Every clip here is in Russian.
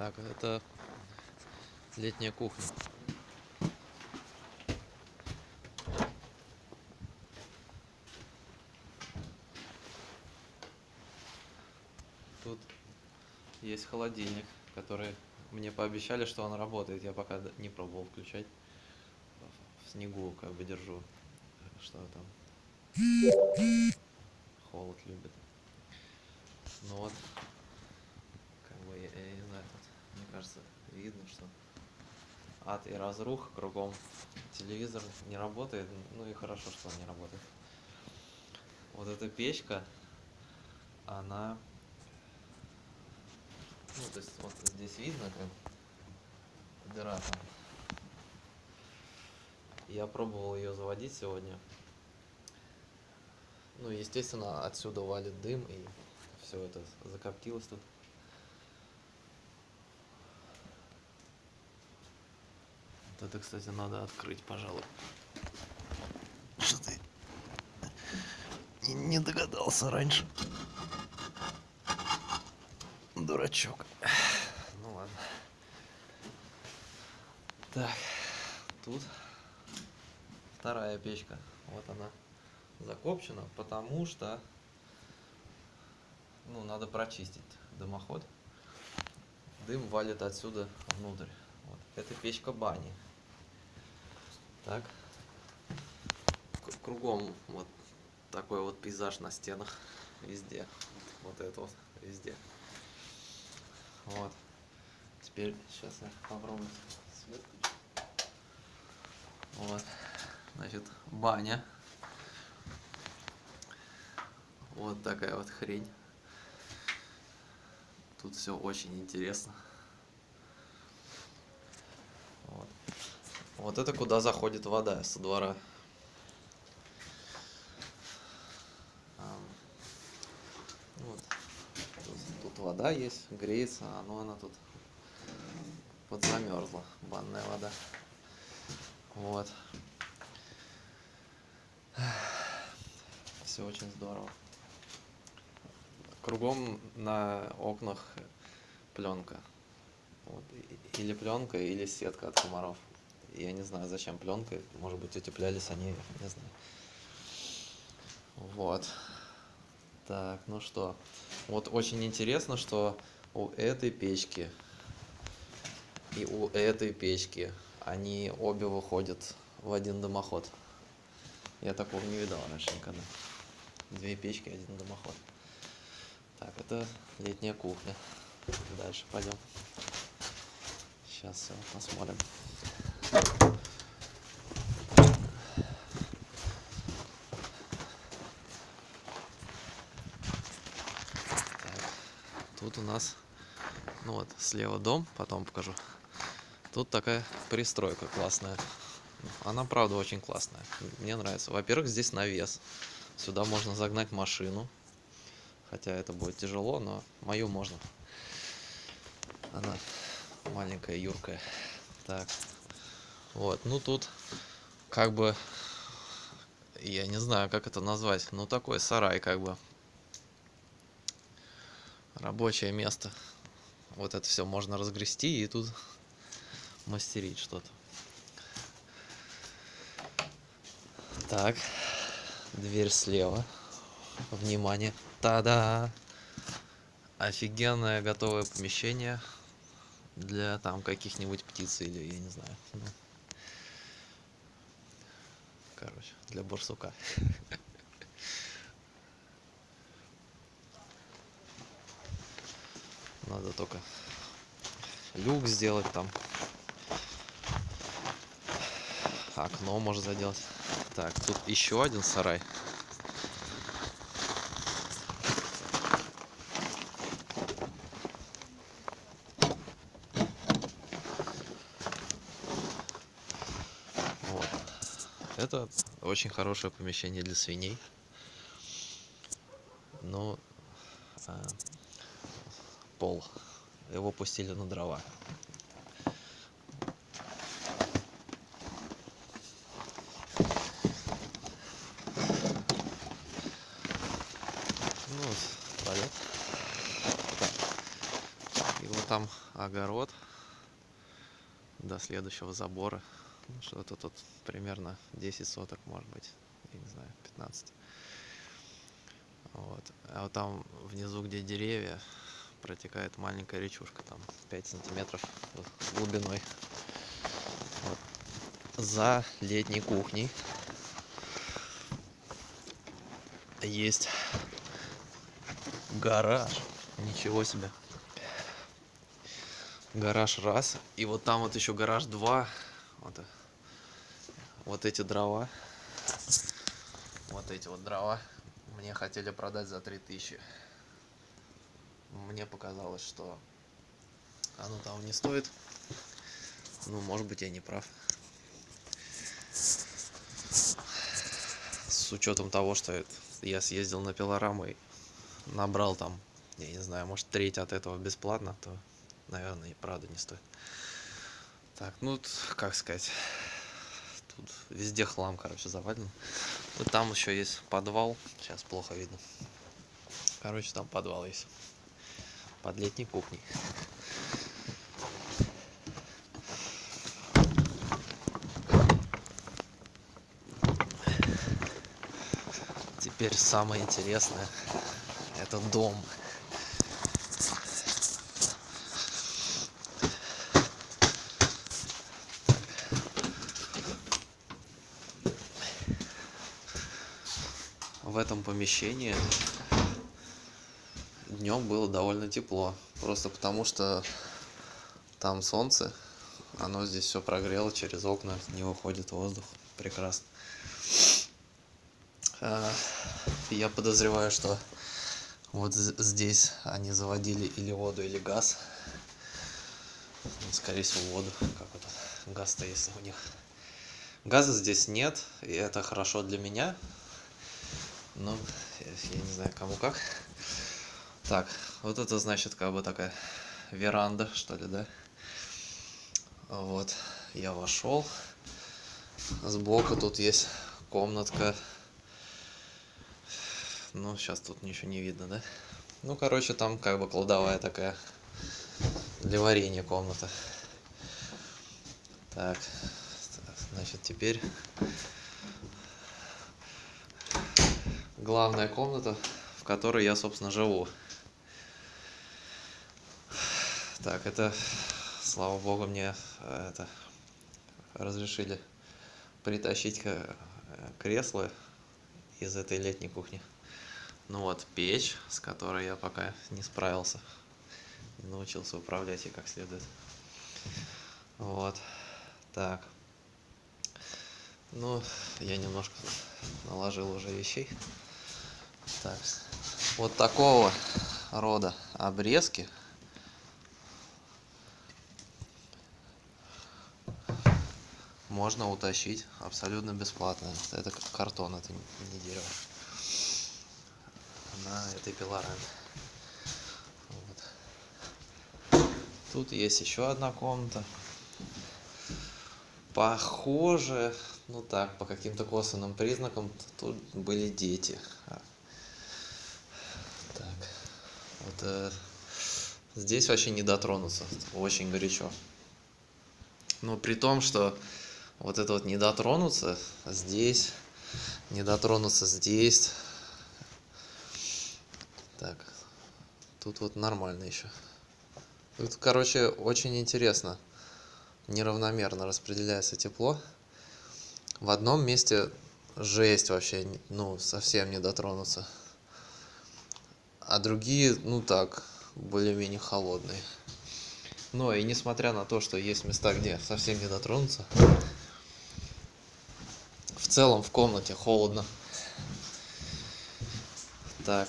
Так, это летняя кухня. Тут есть холодильник, который мне пообещали, что он работает. Я пока не пробовал включать. В снегу как бы держу. Что там? Холод любит. Ну вот. Как бы, я, я не знаю, мне кажется, видно, что ад и разруха кругом. Телевизор не работает, ну и хорошо, что он не работает. Вот эта печка, она... Ну, то есть вот здесь видно, как дыра там. Я пробовал ее заводить сегодня. Ну, естественно, отсюда валит дым, и все это закоптилось тут. Вот это, кстати, надо открыть, пожалуй. Что ты не, догадался раньше. Дурачок. Ну ладно. Так, тут вторая печка. Вот она закопчена, потому что ну, надо прочистить дымоход. Дым валит отсюда внутрь. Вот. Это печка бани. Так. Кругом вот такой вот пейзаж на стенах. Везде. Вот это вот везде. Вот. Теперь сейчас я попробую свет. Вот. Значит, баня. Вот такая вот хрень. Тут все очень интересно. Вот это куда заходит вода со двора. Вот. Тут, вода есть, греется, а ну она тут подзамерзла, банная вода. Вот. Все очень здорово. Кругом на окнах пленка. Вот. Или пленка, или сетка от комаров. Я не знаю, зачем пленка. Может быть, утеплялись они, не знаю. Вот. Так, ну что. Вот очень интересно, что у этой печки и у этой печки они обе выходят в один дымоход. Я такого не видал раньше никогда. Две печки, один дымоход. Так, это летняя кухня. Дальше пойдем. Сейчас все посмотрим. Тут у нас, ну вот, слева дом, потом покажу. Тут такая пристройка классная. Она, правда, очень классная. Мне нравится. Во-первых, здесь навес. Сюда можно загнать машину. Хотя это будет тяжело, но мою можно. Она маленькая, юркая. Так. Вот. Ну тут как бы я не знаю, как это назвать. Ну такой сарай как бы. Рабочее место. Вот это все можно разгрести и тут мастерить что-то. Так. Дверь слева. Внимание. Та-да! Офигенное готовое помещение для там каких-нибудь птиц или я не знаю. ну. Короче, для барсука. Надо только люк сделать там. Окно может заделать. Так, тут еще один сарай. Вот. Это очень хорошее помещение для свиней. Но а, пол. Его пустили на дрова. Ну, вот, туалет. И вот там огород до следующего забора. Ну, Что-то тут примерно 10 соток, может быть, я не знаю, 15. Вот. А вот там внизу, где деревья, протекает маленькая речушка, там 5 сантиметров глубиной. Вот. За летней кухней есть гараж. Ничего себе. Гараж раз. И вот там вот еще гараж два. Вот, вот эти дрова. Вот эти вот дрова. Мне хотели продать за 3000. Мне показалось, что оно того не стоит. Ну, может быть, я не прав. С учетом того, что я съездил на пилораму и набрал там, я не знаю, может, треть от этого бесплатно, то, наверное, и правда не стоит. Так, ну, как сказать, тут везде хлам, короче, завален. Вот там еще есть подвал, сейчас плохо видно. Короче, там подвал есть. Под летней кухней. Теперь самое интересное. Это дом. В этом помещении днем было довольно тепло. Просто потому что там солнце, оно здесь все прогрело через окна, не выходит воздух. Прекрасно. А, Я подозреваю, что вот здесь они заводили или воду, или газ. Ну, Скорее всего, воду. Как это? Газ-то есть у них. Газа здесь нет, и это хорошо для меня. Ну, я, не знаю, кому как. Так, вот это значит как бы такая веранда, что ли, да? Вот, я вошел. Сбоку тут есть комнатка. Ну, сейчас тут ничего не видно, да? Ну, короче, там как бы кладовая такая для варенья комната. Так, значит, теперь главная комната, в которой я, собственно, живу. Так, это, слава богу, мне э, это разрешили притащить э, кресло из этой летней кухни. Ну вот, печь, с которой я пока не справился. Не научился управлять ей как следует. Вот. Так. Ну, я немножко наложил уже вещей. Так. Вот такого рода обрезки можно утащить абсолютно бесплатно. Это картон, это не дерево. На этой пилораме. Вот. Тут есть еще одна комната. Похоже, ну так, по каким-то косвенным признакам, тут были дети. А. Так, вот э, здесь вообще не дотронуться, очень горячо. Но при том, что вот это вот не дотронуться здесь, не дотронуться здесь. Так, тут вот нормально еще. Тут, короче, очень интересно. Неравномерно распределяется тепло. В одном месте жесть вообще, ну, совсем не дотронуться. А другие, ну так, более-менее холодные. Но и несмотря на то, что есть места, где совсем не дотронуться, в целом в комнате холодно. Так,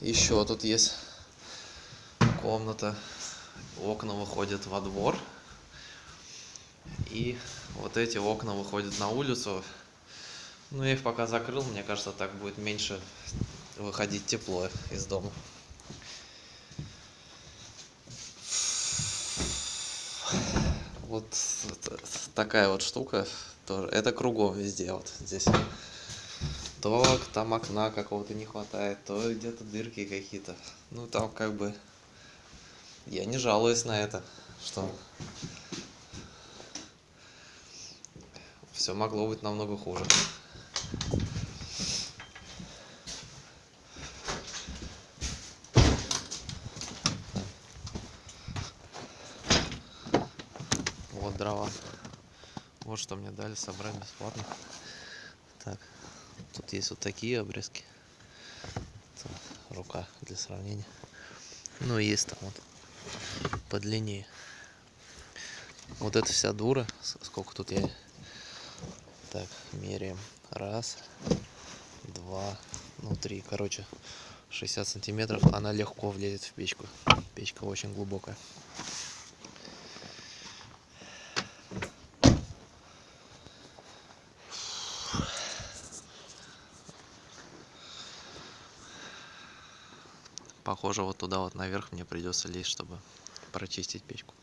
еще тут есть комната. Окна выходят во двор. И вот эти окна выходят на улицу. Ну, я их пока закрыл, мне кажется, так будет меньше выходить тепло из дома. Вот такая вот штука тоже. Это кругом везде вот здесь. То там окна какого-то не хватает, то где-то дырки какие-то. Ну там как бы Я не жалуюсь на это, что все могло быть намного хуже. Вот дрова. Вот что мне дали собрать бесплатно. Так, тут есть вот такие обрезки. Это рука для сравнения. Ну и есть там вот подлиннее. Вот эта вся дура, сколько тут я... Так, меряем. Раз, два, ну три, короче, 60 сантиметров. Она легко влезет в печку. Печка очень глубокая. Похоже, вот туда вот наверх мне придется лезть, чтобы прочистить печку.